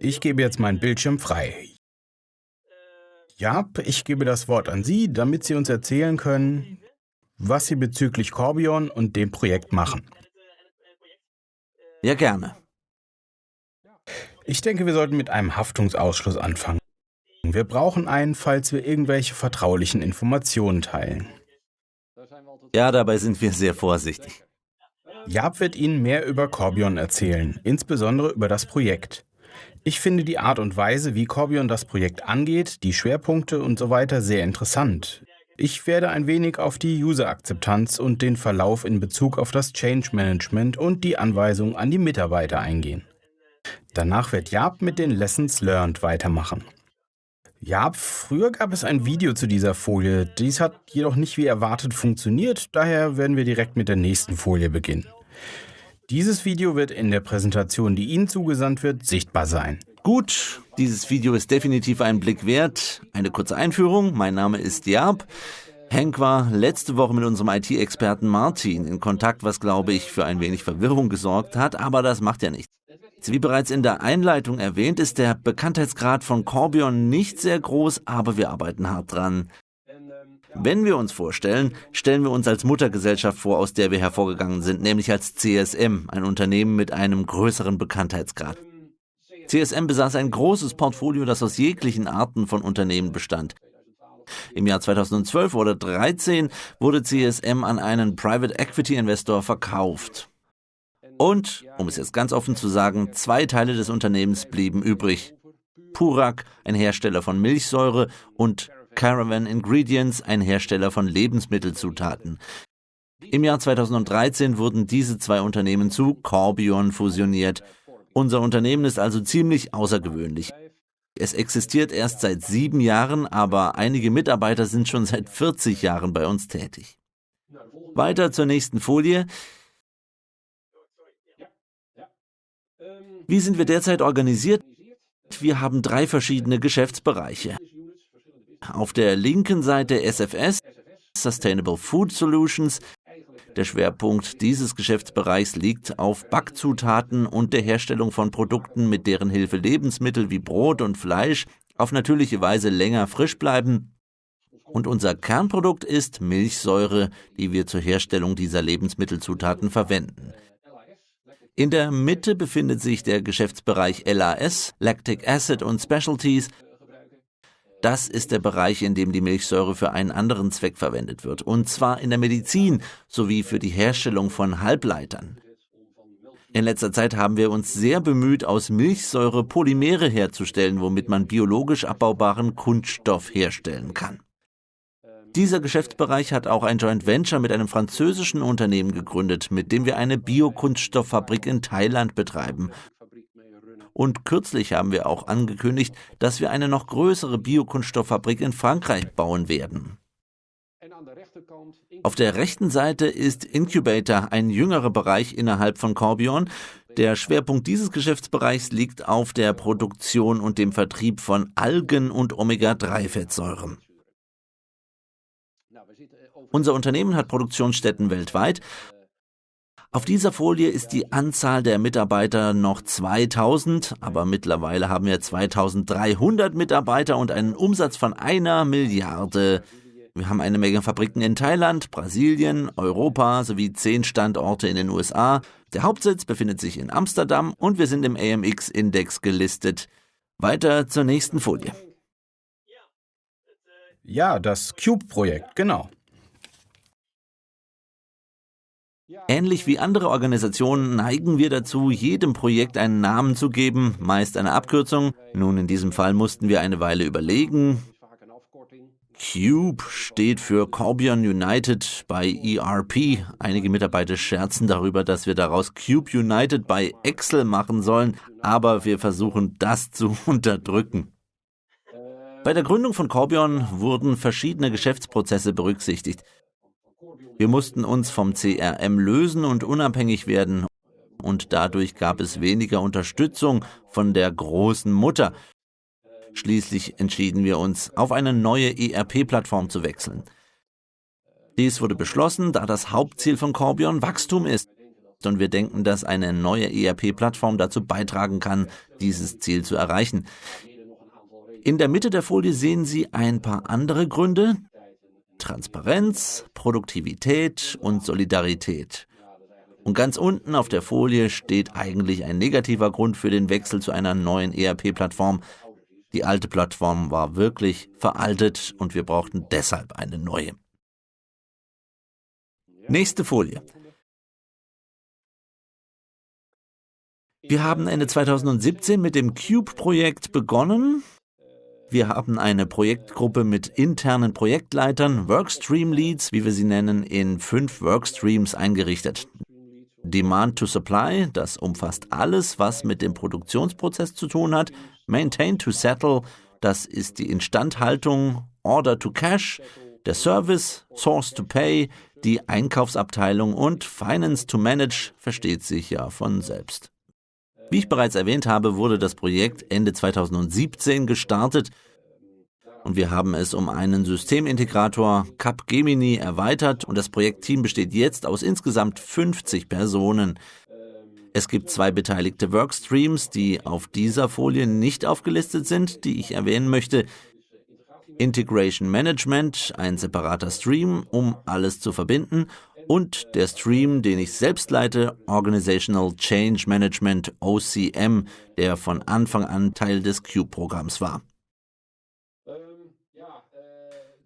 Ich gebe jetzt meinen Bildschirm frei. Jap, ich gebe das Wort an Sie, damit Sie uns erzählen können, was Sie bezüglich Corbion und dem Projekt machen. Ja, gerne. Ich denke, wir sollten mit einem Haftungsausschluss anfangen. Wir brauchen einen, falls wir irgendwelche vertraulichen Informationen teilen. Ja, dabei sind wir sehr vorsichtig. Jab wird Ihnen mehr über Corbion erzählen, insbesondere über das Projekt. Ich finde die Art und Weise, wie Corbion das Projekt angeht, die Schwerpunkte und so weiter sehr interessant. Ich werde ein wenig auf die User-Akzeptanz und den Verlauf in Bezug auf das Change Management und die Anweisungen an die Mitarbeiter eingehen. Danach wird Jab mit den Lessons Learned weitermachen. Ja, früher gab es ein Video zu dieser Folie. Dies hat jedoch nicht wie erwartet funktioniert, daher werden wir direkt mit der nächsten Folie beginnen. Dieses Video wird in der Präsentation, die Ihnen zugesandt wird, sichtbar sein. Gut, dieses Video ist definitiv einen Blick wert. Eine kurze Einführung. Mein Name ist Jab. Henk war letzte Woche mit unserem IT-Experten Martin in Kontakt, was glaube ich für ein wenig Verwirrung gesorgt hat, aber das macht ja nichts. Wie bereits in der Einleitung erwähnt, ist der Bekanntheitsgrad von Corbion nicht sehr groß, aber wir arbeiten hart dran. Wenn wir uns vorstellen, stellen wir uns als Muttergesellschaft vor, aus der wir hervorgegangen sind, nämlich als CSM, ein Unternehmen mit einem größeren Bekanntheitsgrad. CSM besaß ein großes Portfolio, das aus jeglichen Arten von Unternehmen bestand. Im Jahr 2012 oder 2013 wurde CSM an einen Private Equity Investor verkauft. Und, um es jetzt ganz offen zu sagen, zwei Teile des Unternehmens blieben übrig. Purak, ein Hersteller von Milchsäure, und Caravan Ingredients, ein Hersteller von Lebensmittelzutaten. Im Jahr 2013 wurden diese zwei Unternehmen zu Corbion fusioniert. Unser Unternehmen ist also ziemlich außergewöhnlich. Es existiert erst seit sieben Jahren, aber einige Mitarbeiter sind schon seit 40 Jahren bei uns tätig. Weiter zur nächsten Folie. Wie sind wir derzeit organisiert? Wir haben drei verschiedene Geschäftsbereiche. Auf der linken Seite SFS, Sustainable Food Solutions. Der Schwerpunkt dieses Geschäftsbereichs liegt auf Backzutaten und der Herstellung von Produkten, mit deren Hilfe Lebensmittel wie Brot und Fleisch auf natürliche Weise länger frisch bleiben. Und unser Kernprodukt ist Milchsäure, die wir zur Herstellung dieser Lebensmittelzutaten verwenden. In der Mitte befindet sich der Geschäftsbereich LAS, Lactic Acid und Specialties. Das ist der Bereich, in dem die Milchsäure für einen anderen Zweck verwendet wird, und zwar in der Medizin sowie für die Herstellung von Halbleitern. In letzter Zeit haben wir uns sehr bemüht, aus Milchsäure Polymere herzustellen, womit man biologisch abbaubaren Kunststoff herstellen kann. Dieser Geschäftsbereich hat auch ein Joint Venture mit einem französischen Unternehmen gegründet, mit dem wir eine Biokunststofffabrik in Thailand betreiben. Und kürzlich haben wir auch angekündigt, dass wir eine noch größere Biokunststofffabrik in Frankreich bauen werden. Auf der rechten Seite ist Incubator ein jüngerer Bereich innerhalb von Corbion. Der Schwerpunkt dieses Geschäftsbereichs liegt auf der Produktion und dem Vertrieb von Algen und Omega-3-Fettsäuren. Unser Unternehmen hat Produktionsstätten weltweit. Auf dieser Folie ist die Anzahl der Mitarbeiter noch 2000, aber mittlerweile haben wir 2300 Mitarbeiter und einen Umsatz von einer Milliarde. Wir haben eine Menge Fabriken in Thailand, Brasilien, Europa sowie zehn Standorte in den USA. Der Hauptsitz befindet sich in Amsterdam und wir sind im AMX-Index gelistet. Weiter zur nächsten Folie. Ja, das Cube-Projekt, genau. Ähnlich wie andere Organisationen neigen wir dazu, jedem Projekt einen Namen zu geben, meist eine Abkürzung. Nun, in diesem Fall mussten wir eine Weile überlegen. CUBE steht für Corbion United bei ERP. Einige Mitarbeiter scherzen darüber, dass wir daraus Cube United bei Excel machen sollen, aber wir versuchen das zu unterdrücken. Bei der Gründung von Corbion wurden verschiedene Geschäftsprozesse berücksichtigt. Wir mussten uns vom CRM lösen und unabhängig werden, und dadurch gab es weniger Unterstützung von der großen Mutter. Schließlich entschieden wir uns, auf eine neue ERP-Plattform zu wechseln. Dies wurde beschlossen, da das Hauptziel von Corbion Wachstum ist. und wir denken, dass eine neue ERP-Plattform dazu beitragen kann, dieses Ziel zu erreichen. In der Mitte der Folie sehen Sie ein paar andere Gründe. Transparenz, Produktivität und Solidarität. Und ganz unten auf der Folie steht eigentlich ein negativer Grund für den Wechsel zu einer neuen ERP-Plattform. Die alte Plattform war wirklich veraltet und wir brauchten deshalb eine neue. Nächste Folie. Wir haben Ende 2017 mit dem Cube-Projekt begonnen. Wir haben eine Projektgruppe mit internen Projektleitern, Workstream-Leads, wie wir sie nennen, in fünf Workstreams eingerichtet. Demand to Supply, das umfasst alles, was mit dem Produktionsprozess zu tun hat. Maintain to Settle, das ist die Instandhaltung. Order to Cash, der Service. Source to Pay, die Einkaufsabteilung. Und Finance to Manage versteht sich ja von selbst. Wie ich bereits erwähnt habe, wurde das Projekt Ende 2017 gestartet und wir haben es um einen Systemintegrator Capgemini erweitert und das Projektteam besteht jetzt aus insgesamt 50 Personen. Es gibt zwei beteiligte Workstreams, die auf dieser Folie nicht aufgelistet sind, die ich erwähnen möchte. Integration Management, ein separater Stream, um alles zu verbinden, und der Stream, den ich selbst leite, Organizational Change Management OCM, der von Anfang an Teil des Cube-Programms war.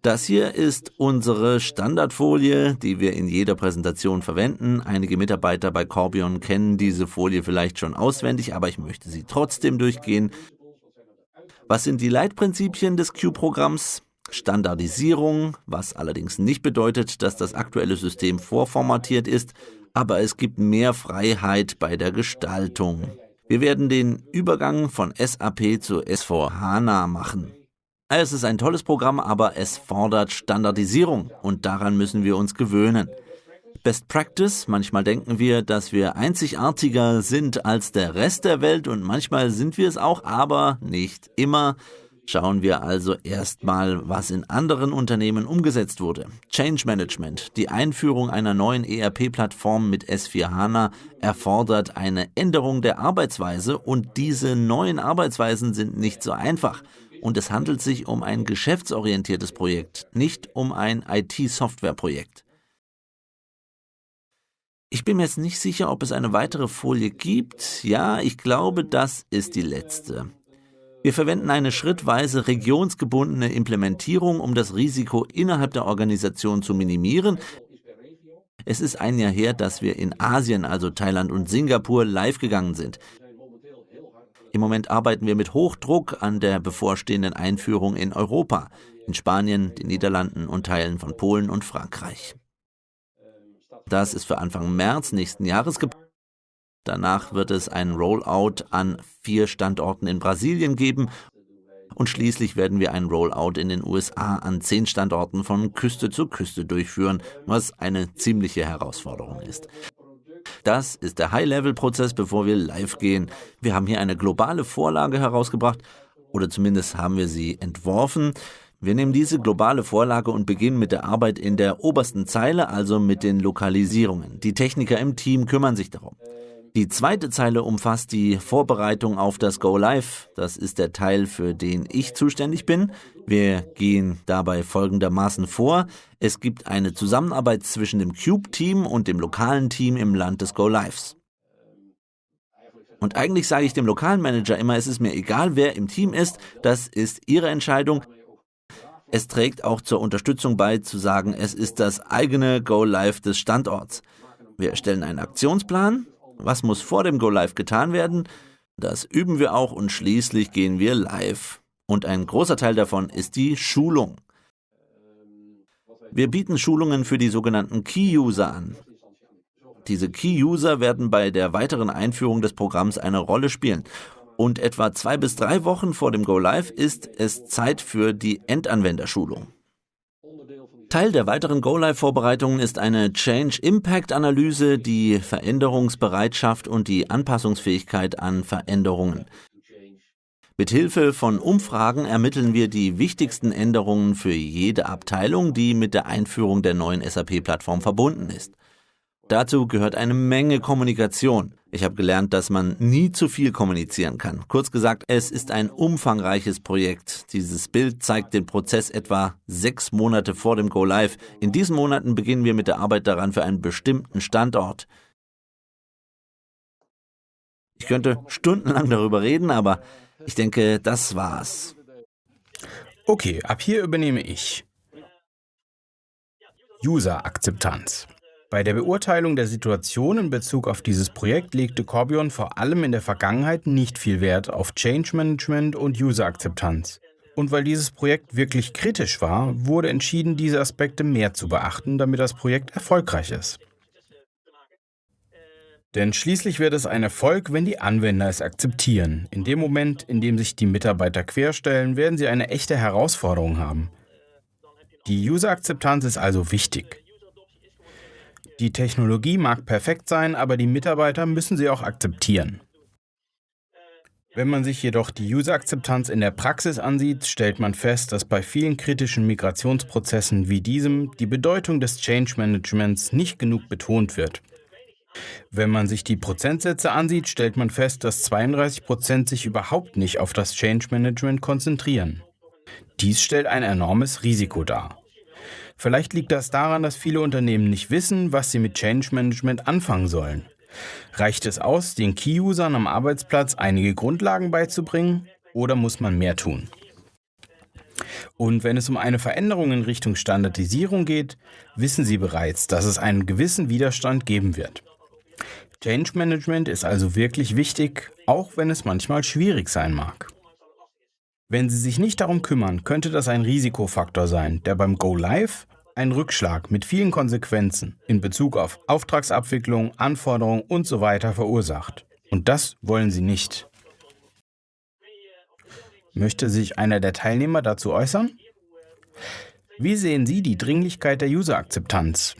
Das hier ist unsere Standardfolie, die wir in jeder Präsentation verwenden. Einige Mitarbeiter bei Corbion kennen diese Folie vielleicht schon auswendig, aber ich möchte sie trotzdem durchgehen. Was sind die Leitprinzipien des Q-Programms? Standardisierung, was allerdings nicht bedeutet, dass das aktuelle System vorformatiert ist, aber es gibt mehr Freiheit bei der Gestaltung. Wir werden den Übergang von SAP zu S4HANA machen. Es ist ein tolles Programm, aber es fordert Standardisierung und daran müssen wir uns gewöhnen. Best Practice, manchmal denken wir, dass wir einzigartiger sind als der Rest der Welt und manchmal sind wir es auch, aber nicht immer. Schauen wir also erstmal, was in anderen Unternehmen umgesetzt wurde. Change Management. Die Einführung einer neuen ERP-Plattform mit S4 HANA erfordert eine Änderung der Arbeitsweise und diese neuen Arbeitsweisen sind nicht so einfach und es handelt sich um ein geschäftsorientiertes Projekt, nicht um ein IT-Software-Projekt. Ich bin mir jetzt nicht sicher, ob es eine weitere Folie gibt. Ja, ich glaube, das ist die letzte. Wir verwenden eine schrittweise regionsgebundene Implementierung, um das Risiko innerhalb der Organisation zu minimieren. Es ist ein Jahr her, dass wir in Asien, also Thailand und Singapur, live gegangen sind. Im Moment arbeiten wir mit Hochdruck an der bevorstehenden Einführung in Europa, in Spanien, den Niederlanden und Teilen von Polen und Frankreich. Das ist für Anfang März nächsten Jahres geplant. Danach wird es einen Rollout an vier Standorten in Brasilien geben und schließlich werden wir einen Rollout in den USA an zehn Standorten von Küste zu Küste durchführen, was eine ziemliche Herausforderung ist. Das ist der High-Level-Prozess, bevor wir live gehen. Wir haben hier eine globale Vorlage herausgebracht oder zumindest haben wir sie entworfen. Wir nehmen diese globale Vorlage und beginnen mit der Arbeit in der obersten Zeile, also mit den Lokalisierungen. Die Techniker im Team kümmern sich darum. Die zweite Zeile umfasst die Vorbereitung auf das Go Live. Das ist der Teil, für den ich zuständig bin. Wir gehen dabei folgendermaßen vor. Es gibt eine Zusammenarbeit zwischen dem Cube-Team und dem lokalen Team im Land des Go Lives. Und eigentlich sage ich dem lokalen Manager immer, es ist mir egal, wer im Team ist, das ist ihre Entscheidung. Es trägt auch zur Unterstützung bei, zu sagen, es ist das eigene Go Live des Standorts. Wir erstellen einen Aktionsplan, was muss vor dem Go Live getan werden? Das üben wir auch und schließlich gehen wir live. Und ein großer Teil davon ist die Schulung. Wir bieten Schulungen für die sogenannten Key-User an. Diese Key-User werden bei der weiteren Einführung des Programms eine Rolle spielen. Und etwa zwei bis drei Wochen vor dem Go Live ist es Zeit für die Endanwenderschulung. Teil der weiteren Go-Live-Vorbereitungen ist eine Change-Impact-Analyse, die Veränderungsbereitschaft und die Anpassungsfähigkeit an Veränderungen. Mit Hilfe von Umfragen ermitteln wir die wichtigsten Änderungen für jede Abteilung, die mit der Einführung der neuen SAP-Plattform verbunden ist. Dazu gehört eine Menge Kommunikation. Ich habe gelernt, dass man nie zu viel kommunizieren kann. Kurz gesagt, es ist ein umfangreiches Projekt. Dieses Bild zeigt den Prozess etwa sechs Monate vor dem Go Live. In diesen Monaten beginnen wir mit der Arbeit daran für einen bestimmten Standort. Ich könnte stundenlang darüber reden, aber ich denke, das war's. Okay, ab hier übernehme ich. User-Akzeptanz. Bei der Beurteilung der Situation in Bezug auf dieses Projekt legte Corbion vor allem in der Vergangenheit nicht viel Wert auf Change Management und User-Akzeptanz. Und weil dieses Projekt wirklich kritisch war, wurde entschieden, diese Aspekte mehr zu beachten, damit das Projekt erfolgreich ist. Denn schließlich wird es ein Erfolg, wenn die Anwender es akzeptieren. In dem Moment, in dem sich die Mitarbeiter querstellen, werden sie eine echte Herausforderung haben. Die User-Akzeptanz ist also wichtig. Die Technologie mag perfekt sein, aber die Mitarbeiter müssen sie auch akzeptieren. Wenn man sich jedoch die User-Akzeptanz in der Praxis ansieht, stellt man fest, dass bei vielen kritischen Migrationsprozessen wie diesem die Bedeutung des Change Managements nicht genug betont wird. Wenn man sich die Prozentsätze ansieht, stellt man fest, dass 32 Prozent sich überhaupt nicht auf das Change Management konzentrieren. Dies stellt ein enormes Risiko dar. Vielleicht liegt das daran, dass viele Unternehmen nicht wissen, was sie mit Change Management anfangen sollen. Reicht es aus, den Key-Usern am Arbeitsplatz einige Grundlagen beizubringen oder muss man mehr tun? Und wenn es um eine Veränderung in Richtung Standardisierung geht, wissen Sie bereits, dass es einen gewissen Widerstand geben wird. Change Management ist also wirklich wichtig, auch wenn es manchmal schwierig sein mag. Wenn Sie sich nicht darum kümmern, könnte das ein Risikofaktor sein, der beim Go Live einen Rückschlag mit vielen Konsequenzen in Bezug auf Auftragsabwicklung, Anforderungen usw. So verursacht. Und das wollen Sie nicht. Möchte sich einer der Teilnehmer dazu äußern? Wie sehen Sie die Dringlichkeit der User-Akzeptanz?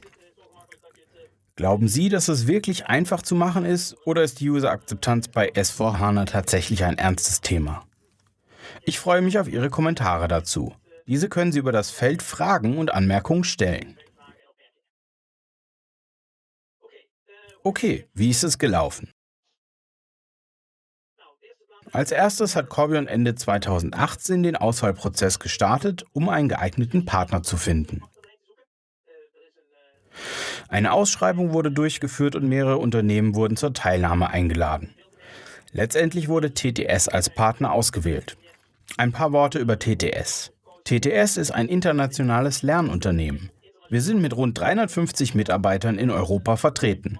Glauben Sie, dass es wirklich einfach zu machen ist oder ist die User-Akzeptanz bei S4HANA tatsächlich ein ernstes Thema? Ich freue mich auf Ihre Kommentare dazu. Diese können Sie über das Feld Fragen und Anmerkungen stellen. Okay, wie ist es gelaufen? Als erstes hat Corbion Ende 2018 den Auswahlprozess gestartet, um einen geeigneten Partner zu finden. Eine Ausschreibung wurde durchgeführt und mehrere Unternehmen wurden zur Teilnahme eingeladen. Letztendlich wurde TTS als Partner ausgewählt. Ein paar Worte über TTS. TTS ist ein internationales Lernunternehmen. Wir sind mit rund 350 Mitarbeitern in Europa vertreten.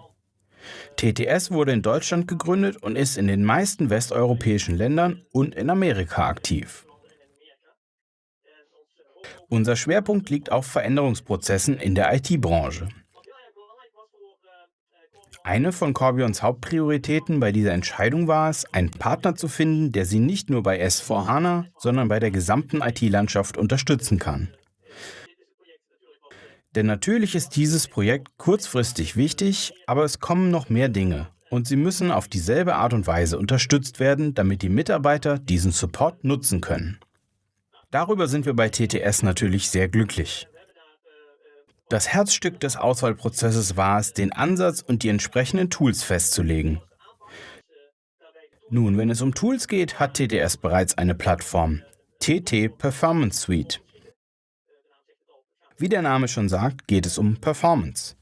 TTS wurde in Deutschland gegründet und ist in den meisten westeuropäischen Ländern und in Amerika aktiv. Unser Schwerpunkt liegt auf Veränderungsprozessen in der IT-Branche. Eine von Corbions Hauptprioritäten bei dieser Entscheidung war es, einen Partner zu finden, der sie nicht nur bei S4HANA, sondern bei der gesamten IT-Landschaft unterstützen kann. Denn natürlich ist dieses Projekt kurzfristig wichtig, aber es kommen noch mehr Dinge und sie müssen auf dieselbe Art und Weise unterstützt werden, damit die Mitarbeiter diesen Support nutzen können. Darüber sind wir bei TTS natürlich sehr glücklich. Das Herzstück des Auswahlprozesses war es, den Ansatz und die entsprechenden Tools festzulegen. Nun, wenn es um Tools geht, hat TTS bereits eine Plattform, TT Performance Suite. Wie der Name schon sagt, geht es um Performance.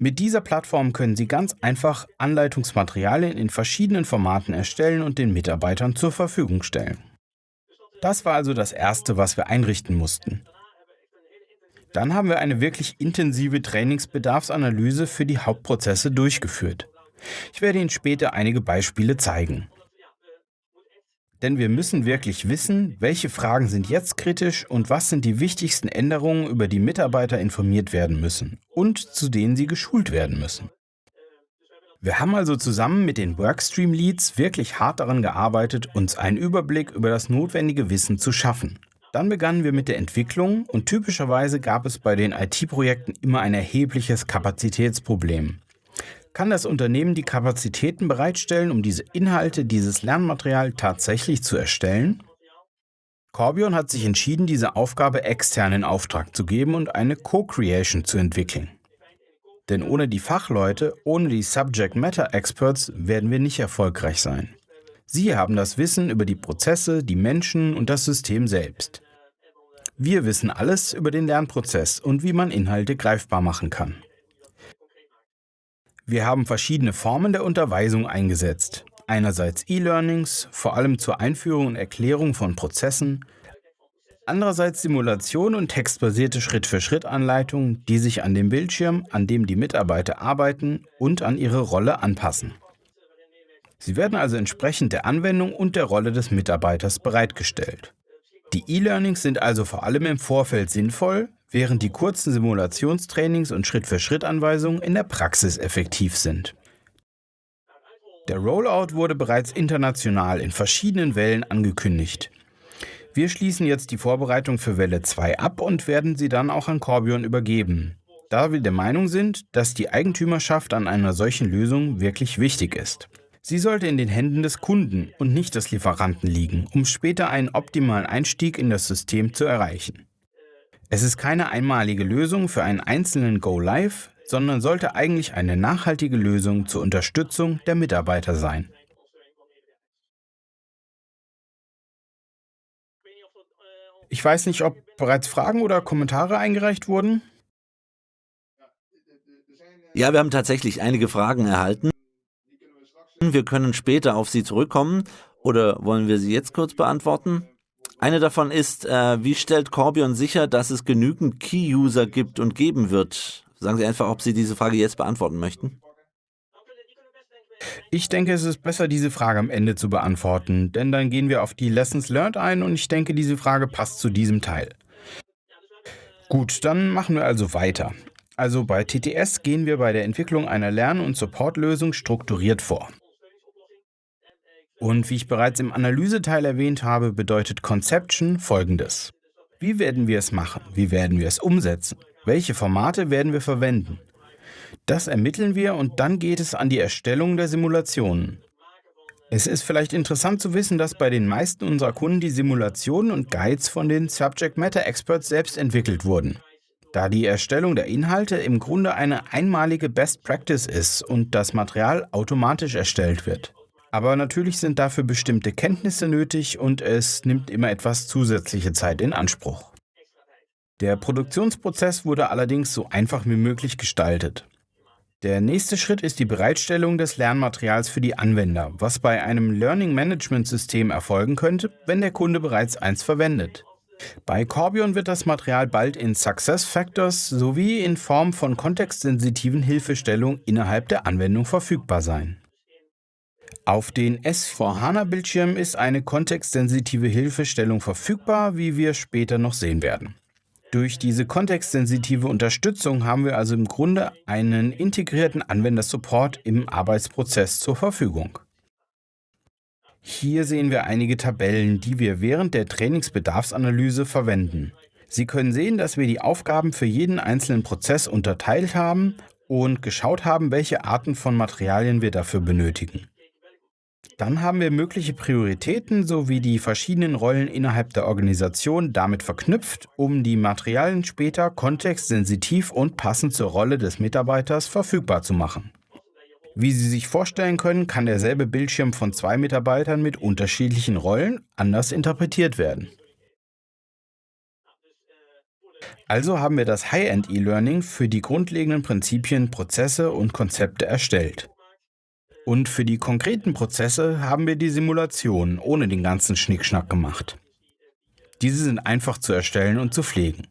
Mit dieser Plattform können Sie ganz einfach Anleitungsmaterialien in verschiedenen Formaten erstellen und den Mitarbeitern zur Verfügung stellen. Das war also das Erste, was wir einrichten mussten. Dann haben wir eine wirklich intensive Trainingsbedarfsanalyse für die Hauptprozesse durchgeführt. Ich werde Ihnen später einige Beispiele zeigen. Denn wir müssen wirklich wissen, welche Fragen sind jetzt kritisch und was sind die wichtigsten Änderungen, über die Mitarbeiter informiert werden müssen und zu denen sie geschult werden müssen. Wir haben also zusammen mit den Workstream Leads wirklich hart daran gearbeitet, uns einen Überblick über das notwendige Wissen zu schaffen. Dann begannen wir mit der Entwicklung und typischerweise gab es bei den IT-Projekten immer ein erhebliches Kapazitätsproblem. Kann das Unternehmen die Kapazitäten bereitstellen, um diese Inhalte, dieses Lernmaterial tatsächlich zu erstellen? Corbion hat sich entschieden, diese Aufgabe extern in Auftrag zu geben und eine Co-Creation zu entwickeln. Denn ohne die Fachleute, ohne die Subject Matter Experts werden wir nicht erfolgreich sein. Sie haben das Wissen über die Prozesse, die Menschen und das System selbst. Wir wissen alles über den Lernprozess und wie man Inhalte greifbar machen kann. Wir haben verschiedene Formen der Unterweisung eingesetzt. Einerseits E-Learnings, vor allem zur Einführung und Erklärung von Prozessen, andererseits Simulation und textbasierte Schritt-für-Schritt-Anleitungen, die sich an dem Bildschirm, an dem die Mitarbeiter arbeiten und an ihre Rolle anpassen. Sie werden also entsprechend der Anwendung und der Rolle des Mitarbeiters bereitgestellt. Die E-Learnings sind also vor allem im Vorfeld sinnvoll, während die kurzen Simulationstrainings und Schritt-für-Schritt-Anweisungen in der Praxis effektiv sind. Der Rollout wurde bereits international in verschiedenen Wellen angekündigt. Wir schließen jetzt die Vorbereitung für Welle 2 ab und werden sie dann auch an Corbion übergeben, da wir der Meinung sind, dass die Eigentümerschaft an einer solchen Lösung wirklich wichtig ist. Sie sollte in den Händen des Kunden und nicht des Lieferanten liegen, um später einen optimalen Einstieg in das System zu erreichen. Es ist keine einmalige Lösung für einen einzelnen Go Live, sondern sollte eigentlich eine nachhaltige Lösung zur Unterstützung der Mitarbeiter sein. Ich weiß nicht, ob bereits Fragen oder Kommentare eingereicht wurden. Ja, wir haben tatsächlich einige Fragen erhalten. Wir können später auf sie zurückkommen oder wollen wir sie jetzt kurz beantworten? Eine davon ist, äh, wie stellt Corbion sicher, dass es genügend Key-User gibt und geben wird? Sagen Sie einfach, ob Sie diese Frage jetzt beantworten möchten. Ich denke, es ist besser, diese Frage am Ende zu beantworten, denn dann gehen wir auf die Lessons Learned ein und ich denke, diese Frage passt zu diesem Teil. Gut, dann machen wir also weiter. Also bei TTS gehen wir bei der Entwicklung einer Lern- und Supportlösung strukturiert vor. Und wie ich bereits im Analyseteil erwähnt habe, bedeutet Conception folgendes. Wie werden wir es machen? Wie werden wir es umsetzen? Welche Formate werden wir verwenden? Das ermitteln wir und dann geht es an die Erstellung der Simulationen. Es ist vielleicht interessant zu wissen, dass bei den meisten unserer Kunden die Simulationen und Guides von den Subject Matter Experts selbst entwickelt wurden. Da die Erstellung der Inhalte im Grunde eine einmalige Best Practice ist und das Material automatisch erstellt wird. Aber natürlich sind dafür bestimmte Kenntnisse nötig und es nimmt immer etwas zusätzliche Zeit in Anspruch. Der Produktionsprozess wurde allerdings so einfach wie möglich gestaltet. Der nächste Schritt ist die Bereitstellung des Lernmaterials für die Anwender, was bei einem Learning Management System erfolgen könnte, wenn der Kunde bereits eins verwendet. Bei Corbion wird das Material bald in Success Factors sowie in Form von kontextsensitiven Hilfestellungen innerhalb der Anwendung verfügbar sein. Auf den S4HANA-Bildschirmen ist eine kontextsensitive Hilfestellung verfügbar, wie wir später noch sehen werden. Durch diese kontextsensitive Unterstützung haben wir also im Grunde einen integrierten Anwendersupport im Arbeitsprozess zur Verfügung. Hier sehen wir einige Tabellen, die wir während der Trainingsbedarfsanalyse verwenden. Sie können sehen, dass wir die Aufgaben für jeden einzelnen Prozess unterteilt haben und geschaut haben, welche Arten von Materialien wir dafür benötigen. Dann haben wir mögliche Prioritäten sowie die verschiedenen Rollen innerhalb der Organisation damit verknüpft, um die Materialien später kontextsensitiv und passend zur Rolle des Mitarbeiters verfügbar zu machen. Wie Sie sich vorstellen können, kann derselbe Bildschirm von zwei Mitarbeitern mit unterschiedlichen Rollen anders interpretiert werden. Also haben wir das High-End E-Learning für die grundlegenden Prinzipien, Prozesse und Konzepte erstellt. Und für die konkreten Prozesse haben wir die Simulation ohne den ganzen Schnickschnack gemacht. Diese sind einfach zu erstellen und zu pflegen.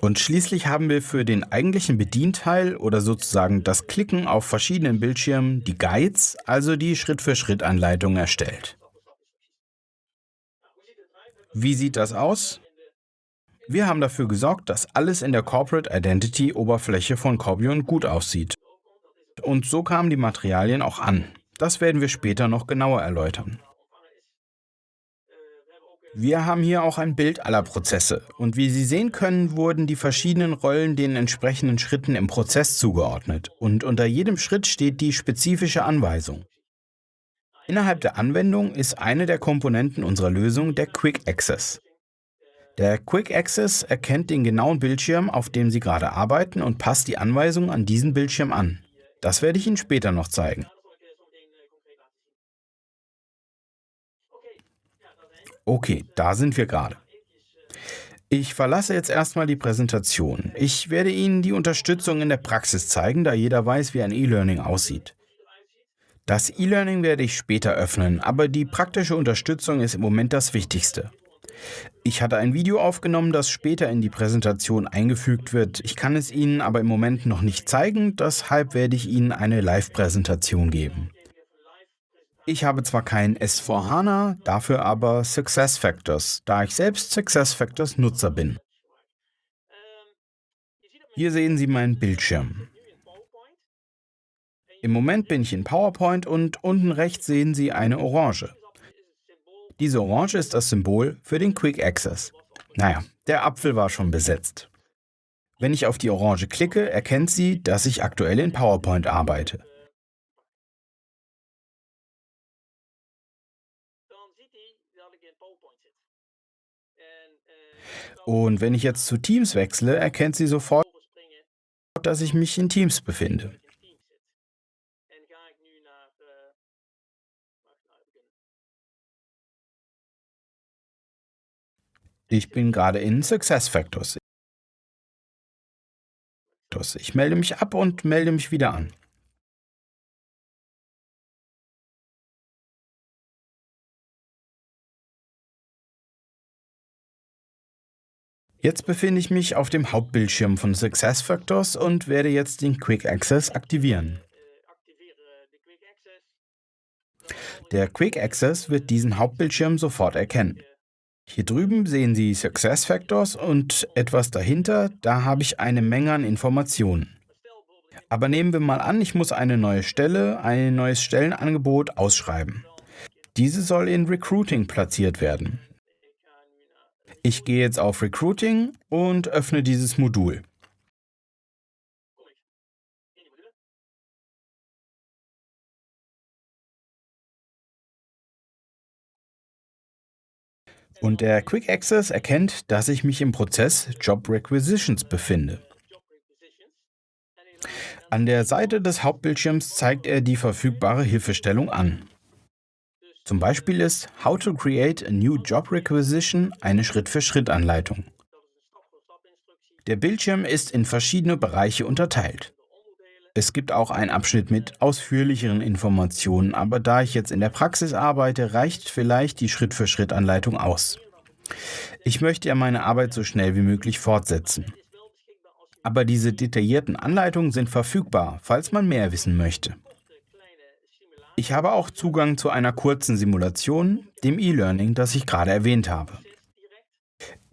Und schließlich haben wir für den eigentlichen Bedienteil oder sozusagen das Klicken auf verschiedenen Bildschirmen die Guides, also die Schritt-für-Schritt-Anleitung erstellt. Wie sieht das aus? Wir haben dafür gesorgt, dass alles in der Corporate Identity Oberfläche von Corbion gut aussieht und so kamen die Materialien auch an. Das werden wir später noch genauer erläutern. Wir haben hier auch ein Bild aller Prozesse und wie Sie sehen können, wurden die verschiedenen Rollen den entsprechenden Schritten im Prozess zugeordnet und unter jedem Schritt steht die spezifische Anweisung. Innerhalb der Anwendung ist eine der Komponenten unserer Lösung der Quick Access. Der Quick Access erkennt den genauen Bildschirm, auf dem Sie gerade arbeiten und passt die Anweisungen an diesen Bildschirm an. Das werde ich Ihnen später noch zeigen. Okay, da sind wir gerade. Ich verlasse jetzt erstmal die Präsentation. Ich werde Ihnen die Unterstützung in der Praxis zeigen, da jeder weiß, wie ein E-Learning aussieht. Das E-Learning werde ich später öffnen, aber die praktische Unterstützung ist im Moment das Wichtigste. Ich hatte ein Video aufgenommen, das später in die Präsentation eingefügt wird. Ich kann es Ihnen aber im Moment noch nicht zeigen, deshalb werde ich Ihnen eine Live-Präsentation geben. Ich habe zwar kein S4HANA, dafür aber SuccessFactors, da ich selbst SuccessFactors Nutzer bin. Hier sehen Sie meinen Bildschirm. Im Moment bin ich in PowerPoint und unten rechts sehen Sie eine Orange. Diese Orange ist das Symbol für den Quick Access. Naja, der Apfel war schon besetzt. Wenn ich auf die Orange klicke, erkennt sie, dass ich aktuell in PowerPoint arbeite. Und wenn ich jetzt zu Teams wechsle, erkennt sie sofort, dass ich mich in Teams befinde. Ich bin gerade in SuccessFactors. Ich melde mich ab und melde mich wieder an. Jetzt befinde ich mich auf dem Hauptbildschirm von SuccessFactors und werde jetzt den Quick Access aktivieren. Der Quick Access wird diesen Hauptbildschirm sofort erkennen. Hier drüben sehen Sie SuccessFactors und etwas dahinter, da habe ich eine Menge an Informationen. Aber nehmen wir mal an, ich muss eine neue Stelle, ein neues Stellenangebot ausschreiben. Diese soll in Recruiting platziert werden. Ich gehe jetzt auf Recruiting und öffne dieses Modul. Und der Quick Access erkennt, dass ich mich im Prozess Job Requisitions befinde. An der Seite des Hauptbildschirms zeigt er die verfügbare Hilfestellung an. Zum Beispiel ist How to Create a New Job Requisition eine Schritt-für-Schritt-Anleitung. Der Bildschirm ist in verschiedene Bereiche unterteilt. Es gibt auch einen Abschnitt mit ausführlicheren Informationen, aber da ich jetzt in der Praxis arbeite, reicht vielleicht die Schritt-für-Schritt-Anleitung aus. Ich möchte ja meine Arbeit so schnell wie möglich fortsetzen. Aber diese detaillierten Anleitungen sind verfügbar, falls man mehr wissen möchte. Ich habe auch Zugang zu einer kurzen Simulation, dem E-Learning, das ich gerade erwähnt habe.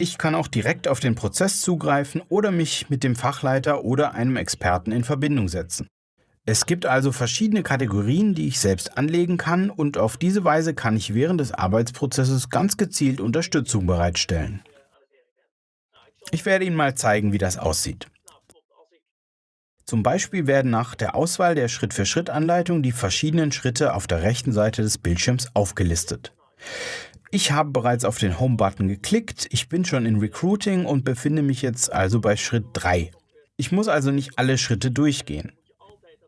Ich kann auch direkt auf den Prozess zugreifen oder mich mit dem Fachleiter oder einem Experten in Verbindung setzen. Es gibt also verschiedene Kategorien, die ich selbst anlegen kann und auf diese Weise kann ich während des Arbeitsprozesses ganz gezielt Unterstützung bereitstellen. Ich werde Ihnen mal zeigen, wie das aussieht. Zum Beispiel werden nach der Auswahl der Schritt-für-Schritt-Anleitung die verschiedenen Schritte auf der rechten Seite des Bildschirms aufgelistet. Ich habe bereits auf den Home-Button geklickt, ich bin schon in Recruiting und befinde mich jetzt also bei Schritt 3. Ich muss also nicht alle Schritte durchgehen.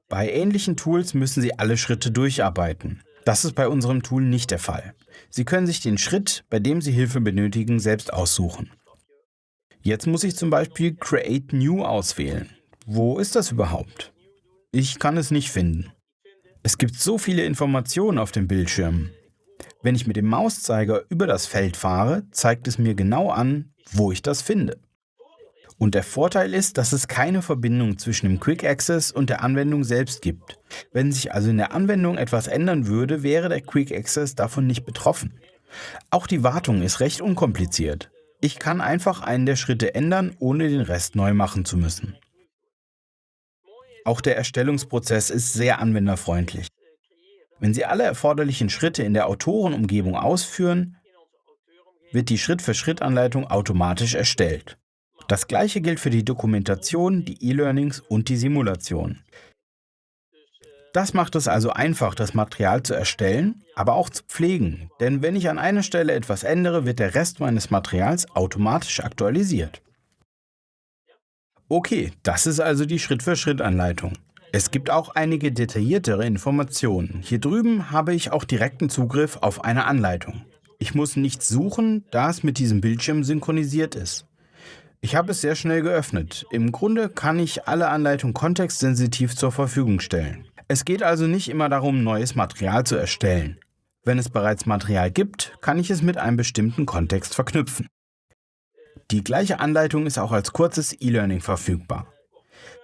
Bei ähnlichen Tools müssen Sie alle Schritte durcharbeiten. Das ist bei unserem Tool nicht der Fall. Sie können sich den Schritt, bei dem Sie Hilfe benötigen, selbst aussuchen. Jetzt muss ich zum Beispiel Create New auswählen. Wo ist das überhaupt? Ich kann es nicht finden. Es gibt so viele Informationen auf dem Bildschirm. Wenn ich mit dem Mauszeiger über das Feld fahre, zeigt es mir genau an, wo ich das finde. Und der Vorteil ist, dass es keine Verbindung zwischen dem Quick Access und der Anwendung selbst gibt. Wenn sich also in der Anwendung etwas ändern würde, wäre der Quick Access davon nicht betroffen. Auch die Wartung ist recht unkompliziert. Ich kann einfach einen der Schritte ändern, ohne den Rest neu machen zu müssen. Auch der Erstellungsprozess ist sehr anwenderfreundlich. Wenn Sie alle erforderlichen Schritte in der Autorenumgebung ausführen, wird die Schritt-für-Schritt-Anleitung automatisch erstellt. Das gleiche gilt für die Dokumentation, die E-Learnings und die Simulation. Das macht es also einfach, das Material zu erstellen, aber auch zu pflegen. Denn wenn ich an einer Stelle etwas ändere, wird der Rest meines Materials automatisch aktualisiert. Okay, das ist also die Schritt-für-Schritt-Anleitung. Es gibt auch einige detailliertere Informationen. Hier drüben habe ich auch direkten Zugriff auf eine Anleitung. Ich muss nichts suchen, da es mit diesem Bildschirm synchronisiert ist. Ich habe es sehr schnell geöffnet. Im Grunde kann ich alle Anleitungen kontextsensitiv zur Verfügung stellen. Es geht also nicht immer darum, neues Material zu erstellen. Wenn es bereits Material gibt, kann ich es mit einem bestimmten Kontext verknüpfen. Die gleiche Anleitung ist auch als kurzes E-Learning verfügbar.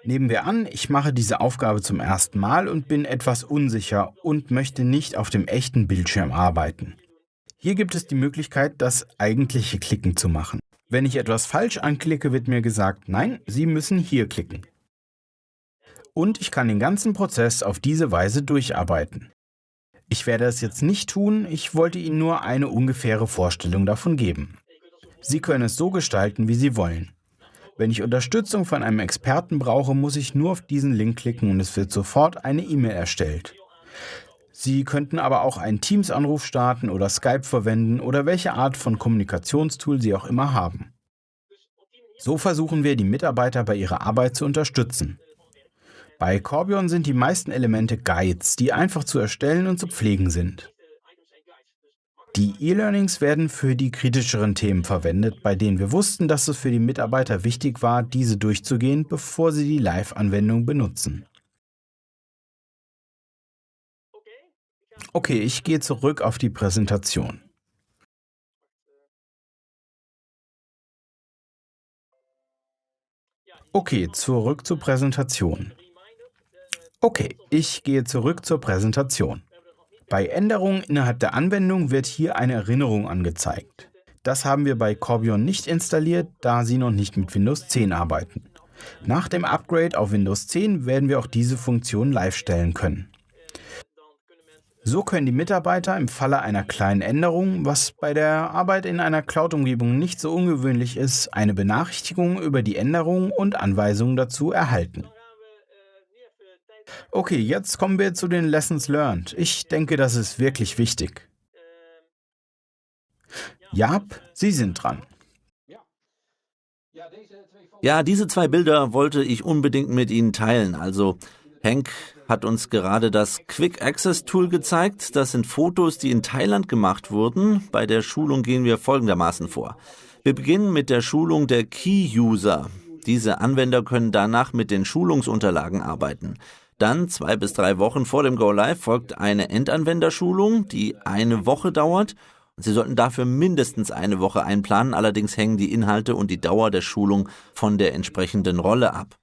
Nehmen wir an, ich mache diese Aufgabe zum ersten Mal und bin etwas unsicher und möchte nicht auf dem echten Bildschirm arbeiten. Hier gibt es die Möglichkeit, das eigentliche Klicken zu machen. Wenn ich etwas falsch anklicke, wird mir gesagt, nein, Sie müssen hier klicken. Und ich kann den ganzen Prozess auf diese Weise durcharbeiten. Ich werde es jetzt nicht tun, ich wollte Ihnen nur eine ungefähre Vorstellung davon geben. Sie können es so gestalten, wie Sie wollen. Wenn ich Unterstützung von einem Experten brauche, muss ich nur auf diesen Link klicken und es wird sofort eine E-Mail erstellt. Sie könnten aber auch einen Teams-Anruf starten oder Skype verwenden oder welche Art von Kommunikationstool Sie auch immer haben. So versuchen wir, die Mitarbeiter bei ihrer Arbeit zu unterstützen. Bei Corbion sind die meisten Elemente Guides, die einfach zu erstellen und zu pflegen sind. Die E-Learnings werden für die kritischeren Themen verwendet, bei denen wir wussten, dass es für die Mitarbeiter wichtig war, diese durchzugehen, bevor sie die Live-Anwendung benutzen. Okay, ich gehe zurück auf die Präsentation. Okay, zurück zur Präsentation. Okay, ich gehe zurück zur Präsentation. Bei Änderungen innerhalb der Anwendung wird hier eine Erinnerung angezeigt. Das haben wir bei Corbion nicht installiert, da Sie noch nicht mit Windows 10 arbeiten. Nach dem Upgrade auf Windows 10 werden wir auch diese Funktion live stellen können. So können die Mitarbeiter im Falle einer kleinen Änderung, was bei der Arbeit in einer Cloud-Umgebung nicht so ungewöhnlich ist, eine Benachrichtigung über die Änderung und Anweisungen dazu erhalten. Okay, jetzt kommen wir zu den Lessons Learned. Ich denke, das ist wirklich wichtig. Jap, Sie sind dran. Ja, diese zwei Bilder wollte ich unbedingt mit Ihnen teilen. Also Hank hat uns gerade das Quick Access Tool gezeigt. Das sind Fotos, die in Thailand gemacht wurden. Bei der Schulung gehen wir folgendermaßen vor. Wir beginnen mit der Schulung der Key User. Diese Anwender können danach mit den Schulungsunterlagen arbeiten. Dann, zwei bis drei Wochen vor dem Go Live, folgt eine Endanwenderschulung, die eine Woche dauert. Sie sollten dafür mindestens eine Woche einplanen, allerdings hängen die Inhalte und die Dauer der Schulung von der entsprechenden Rolle ab.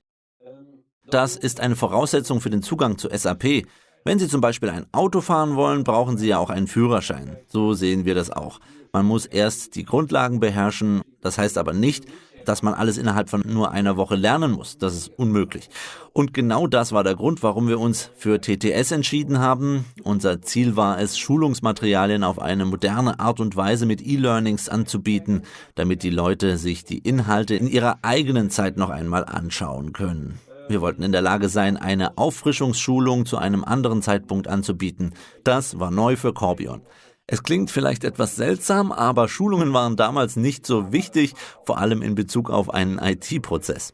Das ist eine Voraussetzung für den Zugang zu SAP. Wenn Sie zum Beispiel ein Auto fahren wollen, brauchen Sie ja auch einen Führerschein. So sehen wir das auch. Man muss erst die Grundlagen beherrschen. Das heißt aber nicht, dass man alles innerhalb von nur einer Woche lernen muss. Das ist unmöglich. Und genau das war der Grund, warum wir uns für TTS entschieden haben. Unser Ziel war es, Schulungsmaterialien auf eine moderne Art und Weise mit E-Learnings anzubieten, damit die Leute sich die Inhalte in ihrer eigenen Zeit noch einmal anschauen können. Wir wollten in der Lage sein, eine Auffrischungsschulung zu einem anderen Zeitpunkt anzubieten. Das war neu für Corbion. Es klingt vielleicht etwas seltsam, aber Schulungen waren damals nicht so wichtig, vor allem in Bezug auf einen IT-Prozess.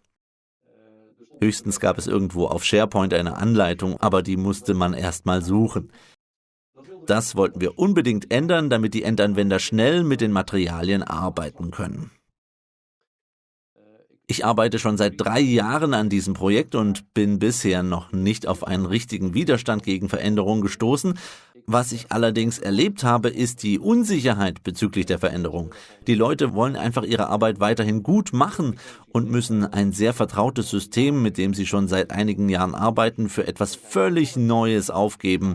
Höchstens gab es irgendwo auf SharePoint eine Anleitung, aber die musste man erstmal suchen. Das wollten wir unbedingt ändern, damit die Endanwender schnell mit den Materialien arbeiten können. Ich arbeite schon seit drei Jahren an diesem Projekt und bin bisher noch nicht auf einen richtigen Widerstand gegen Veränderungen gestoßen. Was ich allerdings erlebt habe, ist die Unsicherheit bezüglich der Veränderung. Die Leute wollen einfach ihre Arbeit weiterhin gut machen und müssen ein sehr vertrautes System, mit dem sie schon seit einigen Jahren arbeiten, für etwas völlig Neues aufgeben.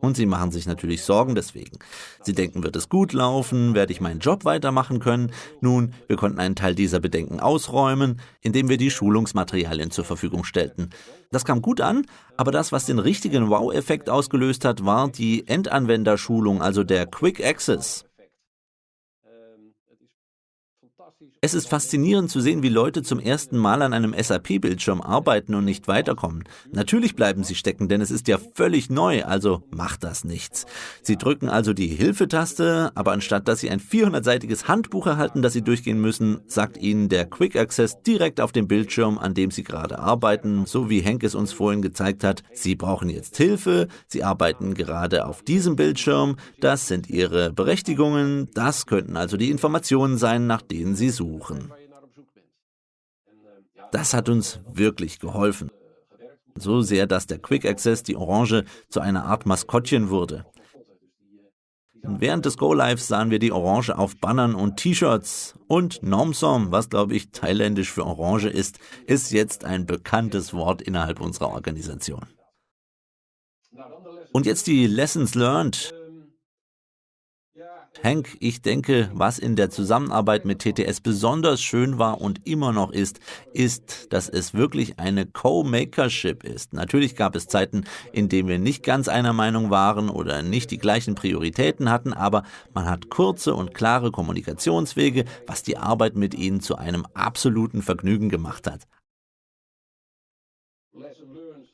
Und sie machen sich natürlich Sorgen deswegen. Sie denken, wird es gut laufen? Werde ich meinen Job weitermachen können? Nun, wir konnten einen Teil dieser Bedenken ausräumen, indem wir die Schulungsmaterialien zur Verfügung stellten. Das kam gut an, aber das, was den richtigen Wow-Effekt ausgelöst hat, war die Endanwenderschulung, also der Quick Access. Es ist faszinierend zu sehen, wie Leute zum ersten Mal an einem SAP-Bildschirm arbeiten und nicht weiterkommen. Natürlich bleiben sie stecken, denn es ist ja völlig neu, also macht das nichts. Sie drücken also die Hilfetaste, aber anstatt dass sie ein 400-seitiges Handbuch erhalten, das sie durchgehen müssen, sagt ihnen der Quick Access direkt auf dem Bildschirm, an dem sie gerade arbeiten, so wie Henk es uns vorhin gezeigt hat. Sie brauchen jetzt Hilfe, sie arbeiten gerade auf diesem Bildschirm, das sind ihre Berechtigungen, das könnten also die Informationen sein, nach denen sie suchen suchen. Das hat uns wirklich geholfen. So sehr, dass der Quick Access die Orange zu einer Art Maskottchen wurde. Und während des Go-Lives sahen wir die Orange auf Bannern und T-Shirts. Und Nomsom, was glaube ich thailändisch für Orange ist, ist jetzt ein bekanntes Wort innerhalb unserer Organisation. Und jetzt die Lessons learned. Hank, ich denke, was in der Zusammenarbeit mit TTS besonders schön war und immer noch ist, ist, dass es wirklich eine Co-Makership ist. Natürlich gab es Zeiten, in denen wir nicht ganz einer Meinung waren oder nicht die gleichen Prioritäten hatten, aber man hat kurze und klare Kommunikationswege, was die Arbeit mit ihnen zu einem absoluten Vergnügen gemacht hat.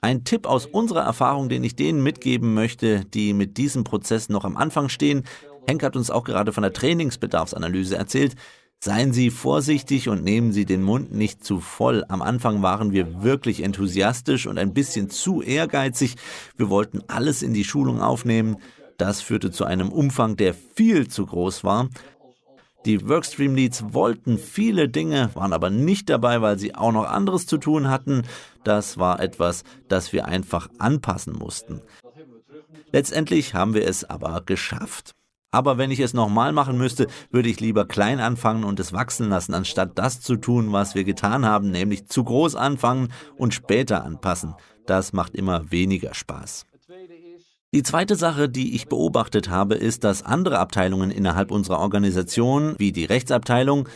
Ein Tipp aus unserer Erfahrung, den ich denen mitgeben möchte, die mit diesem Prozess noch am Anfang stehen, Henk hat uns auch gerade von der Trainingsbedarfsanalyse erzählt. Seien Sie vorsichtig und nehmen Sie den Mund nicht zu voll. Am Anfang waren wir wirklich enthusiastisch und ein bisschen zu ehrgeizig. Wir wollten alles in die Schulung aufnehmen. Das führte zu einem Umfang, der viel zu groß war. Die Workstream Leads wollten viele Dinge, waren aber nicht dabei, weil sie auch noch anderes zu tun hatten. Das war etwas, das wir einfach anpassen mussten. Letztendlich haben wir es aber geschafft. Aber wenn ich es nochmal machen müsste, würde ich lieber klein anfangen und es wachsen lassen, anstatt das zu tun, was wir getan haben, nämlich zu groß anfangen und später anpassen. Das macht immer weniger Spaß. Die zweite Sache, die ich beobachtet habe, ist, dass andere Abteilungen innerhalb unserer Organisation, wie die Rechtsabteilung,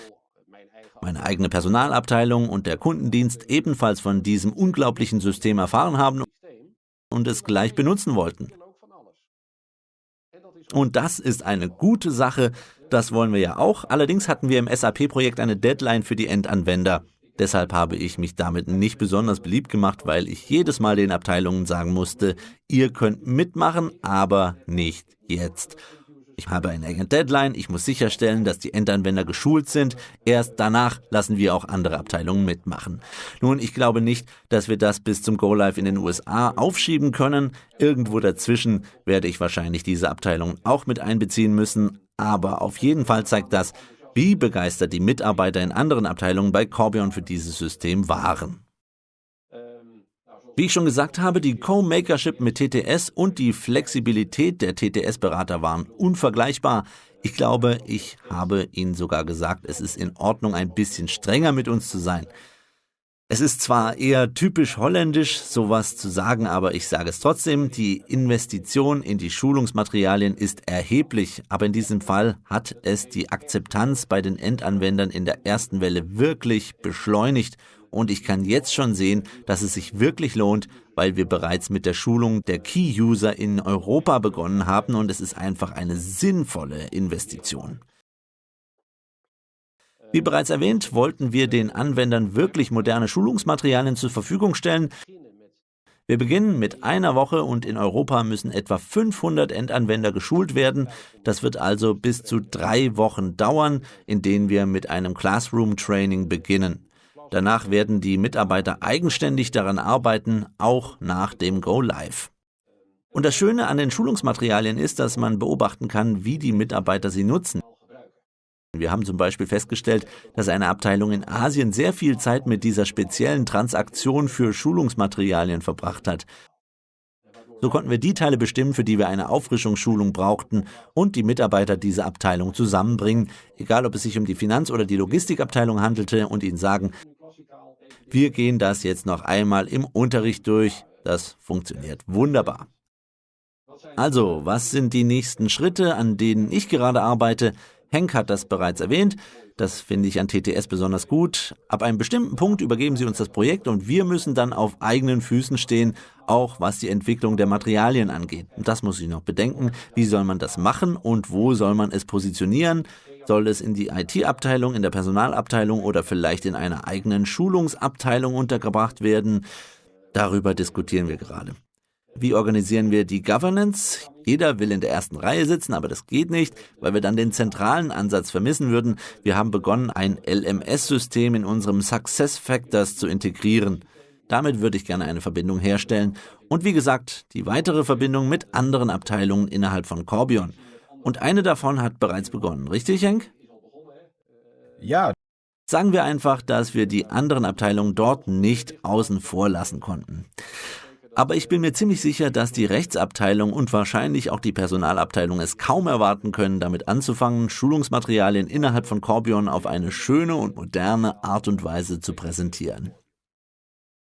meine eigene Personalabteilung und der Kundendienst ebenfalls von diesem unglaublichen System erfahren haben und es gleich benutzen wollten. Und das ist eine gute Sache, das wollen wir ja auch. Allerdings hatten wir im SAP-Projekt eine Deadline für die Endanwender. Deshalb habe ich mich damit nicht besonders beliebt gemacht, weil ich jedes Mal den Abteilungen sagen musste, ihr könnt mitmachen, aber nicht jetzt. Ich habe eine enge Deadline, ich muss sicherstellen, dass die Endanwender geschult sind. Erst danach lassen wir auch andere Abteilungen mitmachen. Nun, ich glaube nicht, dass wir das bis zum Go Live in den USA aufschieben können. Irgendwo dazwischen werde ich wahrscheinlich diese Abteilung auch mit einbeziehen müssen. Aber auf jeden Fall zeigt das, wie begeistert die Mitarbeiter in anderen Abteilungen bei Corbion für dieses System waren. Wie ich schon gesagt habe, die Co-Makership mit TTS und die Flexibilität der TTS-Berater waren unvergleichbar. Ich glaube, ich habe Ihnen sogar gesagt, es ist in Ordnung, ein bisschen strenger mit uns zu sein. Es ist zwar eher typisch holländisch, sowas zu sagen, aber ich sage es trotzdem, die Investition in die Schulungsmaterialien ist erheblich, aber in diesem Fall hat es die Akzeptanz bei den Endanwendern in der ersten Welle wirklich beschleunigt und ich kann jetzt schon sehen, dass es sich wirklich lohnt, weil wir bereits mit der Schulung der Key-User in Europa begonnen haben und es ist einfach eine sinnvolle Investition. Wie bereits erwähnt, wollten wir den Anwendern wirklich moderne Schulungsmaterialien zur Verfügung stellen. Wir beginnen mit einer Woche und in Europa müssen etwa 500 Endanwender geschult werden. Das wird also bis zu drei Wochen dauern, in denen wir mit einem Classroom-Training beginnen. Danach werden die Mitarbeiter eigenständig daran arbeiten, auch nach dem Go Live. Und das Schöne an den Schulungsmaterialien ist, dass man beobachten kann, wie die Mitarbeiter sie nutzen. Wir haben zum Beispiel festgestellt, dass eine Abteilung in Asien sehr viel Zeit mit dieser speziellen Transaktion für Schulungsmaterialien verbracht hat. So konnten wir die Teile bestimmen, für die wir eine Auffrischungsschulung brauchten und die Mitarbeiter dieser Abteilung zusammenbringen, egal ob es sich um die Finanz- oder die Logistikabteilung handelte und ihnen sagen, wir gehen das jetzt noch einmal im Unterricht durch. Das funktioniert wunderbar. Also, was sind die nächsten Schritte, an denen ich gerade arbeite? Henk hat das bereits erwähnt. Das finde ich an TTS besonders gut. Ab einem bestimmten Punkt übergeben sie uns das Projekt und wir müssen dann auf eigenen Füßen stehen, auch was die Entwicklung der Materialien angeht. Und das muss ich noch bedenken. Wie soll man das machen und wo soll man es positionieren? Soll es in die IT-Abteilung, in der Personalabteilung oder vielleicht in einer eigenen Schulungsabteilung untergebracht werden? Darüber diskutieren wir gerade. Wie organisieren wir die Governance? Jeder will in der ersten Reihe sitzen, aber das geht nicht, weil wir dann den zentralen Ansatz vermissen würden. Wir haben begonnen, ein LMS-System in unserem Success Factors zu integrieren. Damit würde ich gerne eine Verbindung herstellen und wie gesagt, die weitere Verbindung mit anderen Abteilungen innerhalb von Corbion. Und eine davon hat bereits begonnen, richtig, Henk? Ja. Sagen wir einfach, dass wir die anderen Abteilungen dort nicht außen vor lassen konnten. Aber ich bin mir ziemlich sicher, dass die Rechtsabteilung und wahrscheinlich auch die Personalabteilung es kaum erwarten können, damit anzufangen, Schulungsmaterialien innerhalb von Corbion auf eine schöne und moderne Art und Weise zu präsentieren.